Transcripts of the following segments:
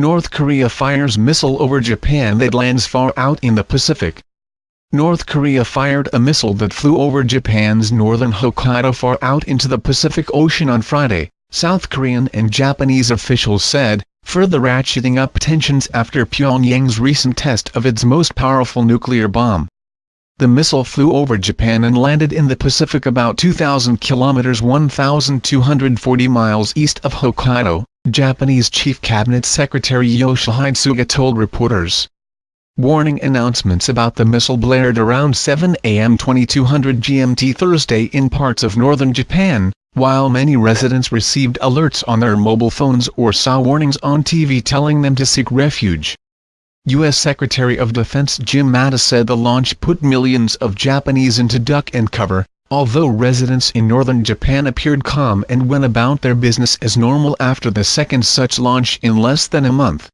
North Korea fires missile over Japan that lands far out in the Pacific. North Korea fired a missile that flew over Japan's northern Hokkaido far out into the Pacific Ocean on Friday, South Korean and Japanese officials said, further ratcheting up tensions after Pyongyang's recent test of its most powerful nuclear bomb. The missile flew over Japan and landed in the Pacific about 2,000 kilometers 1,240 miles east of Hokkaido, Japanese Chief Cabinet Secretary Yoshihide Suga told reporters. Warning announcements about the missile blared around 7 a.m. 2200 GMT Thursday in parts of northern Japan, while many residents received alerts on their mobile phones or saw warnings on TV telling them to seek refuge. U.S. Secretary of Defense Jim Mattis said the launch put millions of Japanese into duck and cover, although residents in northern Japan appeared calm and went about their business as normal after the second such launch in less than a month.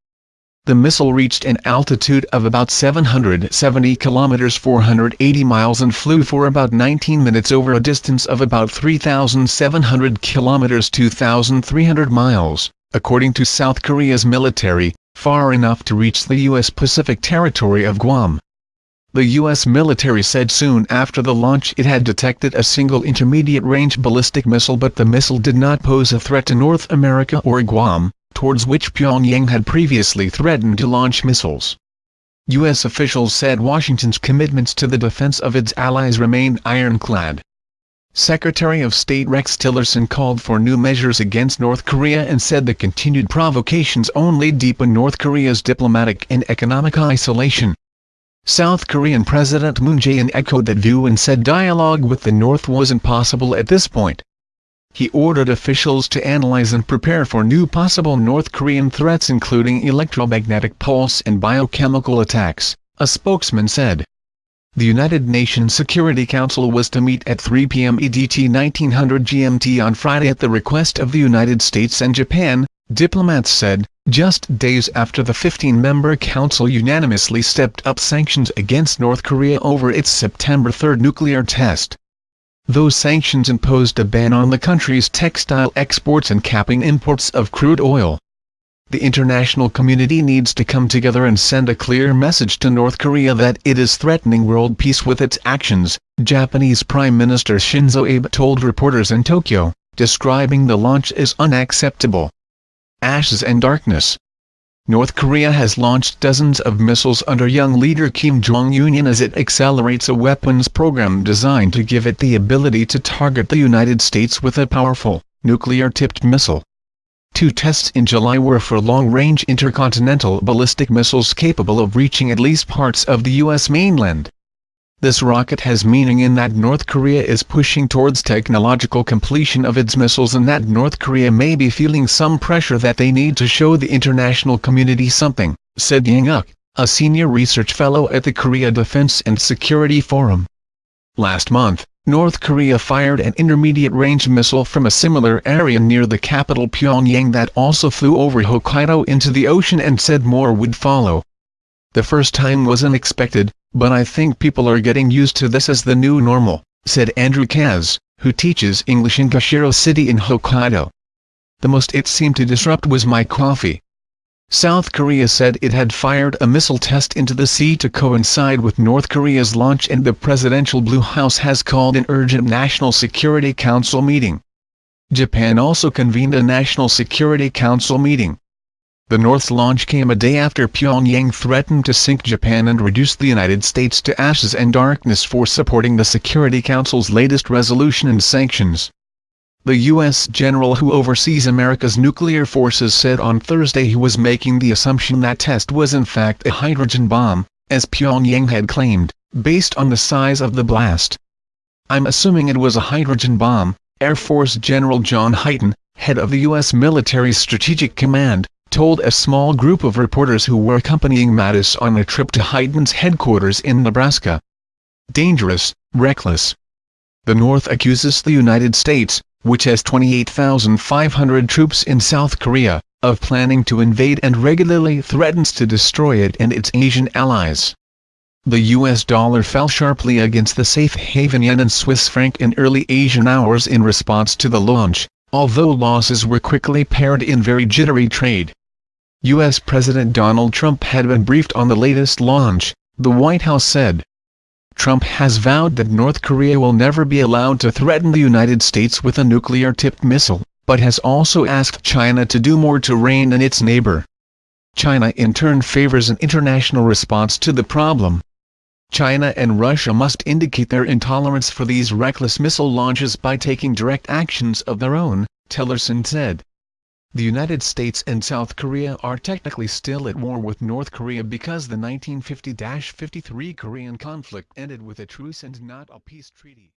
The missile reached an altitude of about 770 kilometers 480 miles and flew for about 19 minutes over a distance of about 3,700 kilometers 2,300 miles, according to South Korea's military, far enough to reach the U.S. Pacific territory of Guam. The U.S. military said soon after the launch it had detected a single intermediate-range ballistic missile but the missile did not pose a threat to North America or Guam, towards which Pyongyang had previously threatened to launch missiles. U.S. officials said Washington's commitments to the defense of its allies remained ironclad. Secretary of State Rex Tillerson called for new measures against North Korea and said the continued provocations only deepen North Korea's diplomatic and economic isolation. South Korean President Moon Jae-in echoed that view and said dialogue with the North wasn't possible at this point. He ordered officials to analyze and prepare for new possible North Korean threats including electromagnetic pulse and biochemical attacks, a spokesman said. The United Nations Security Council was to meet at 3 p.m. EDT 1900 GMT on Friday at the request of the United States and Japan, diplomats said, just days after the 15-member council unanimously stepped up sanctions against North Korea over its September 3 nuclear test. Those sanctions imposed a ban on the country's textile exports and capping imports of crude oil the international community needs to come together and send a clear message to North Korea that it is threatening world peace with its actions, Japanese Prime Minister Shinzo Abe told reporters in Tokyo, describing the launch as unacceptable. Ashes and darkness North Korea has launched dozens of missiles under young leader Kim Jong-un as it accelerates a weapons program designed to give it the ability to target the United States with a powerful, nuclear-tipped missile. Two tests in July were for long-range intercontinental ballistic missiles capable of reaching at least parts of the U.S. mainland. This rocket has meaning in that North Korea is pushing towards technological completion of its missiles and that North Korea may be feeling some pressure that they need to show the international community something, said Yang Uk, a senior research fellow at the Korea Defense and Security Forum. Last month, North Korea fired an intermediate-range missile from a similar area near the capital Pyongyang that also flew over Hokkaido into the ocean and said more would follow. The first time was unexpected, but I think people are getting used to this as the new normal, said Andrew Kaz, who teaches English in Kushiro City in Hokkaido. The most it seemed to disrupt was my coffee. South Korea said it had fired a missile test into the sea to coincide with North Korea's launch and the presidential Blue House has called an urgent National Security Council meeting. Japan also convened a National Security Council meeting. The North's launch came a day after Pyongyang threatened to sink Japan and reduce the United States to ashes and darkness for supporting the Security Council's latest resolution and sanctions. The U.S. general who oversees America's nuclear forces said on Thursday he was making the assumption that test was in fact a hydrogen bomb, as Pyongyang had claimed, based on the size of the blast. I'm assuming it was a hydrogen bomb, Air Force General John Hyten, head of the U.S. Military Strategic Command, told a small group of reporters who were accompanying Mattis on a trip to Hyten's headquarters in Nebraska. Dangerous, reckless. The North accuses the United States, which has 28,500 troops in South Korea, of planning to invade and regularly threatens to destroy it and its Asian allies. The US dollar fell sharply against the safe haven yen and Swiss franc in early Asian hours in response to the launch, although losses were quickly pared in very jittery trade. U.S. President Donald Trump had been briefed on the latest launch, the White House said. Trump has vowed that North Korea will never be allowed to threaten the United States with a nuclear-tipped missile, but has also asked China to do more to rein in its neighbor. China in turn favors an international response to the problem. China and Russia must indicate their intolerance for these reckless missile launches by taking direct actions of their own, Tillerson said. The United States and South Korea are technically still at war with North Korea because the 1950-53 Korean conflict ended with a truce and not a peace treaty.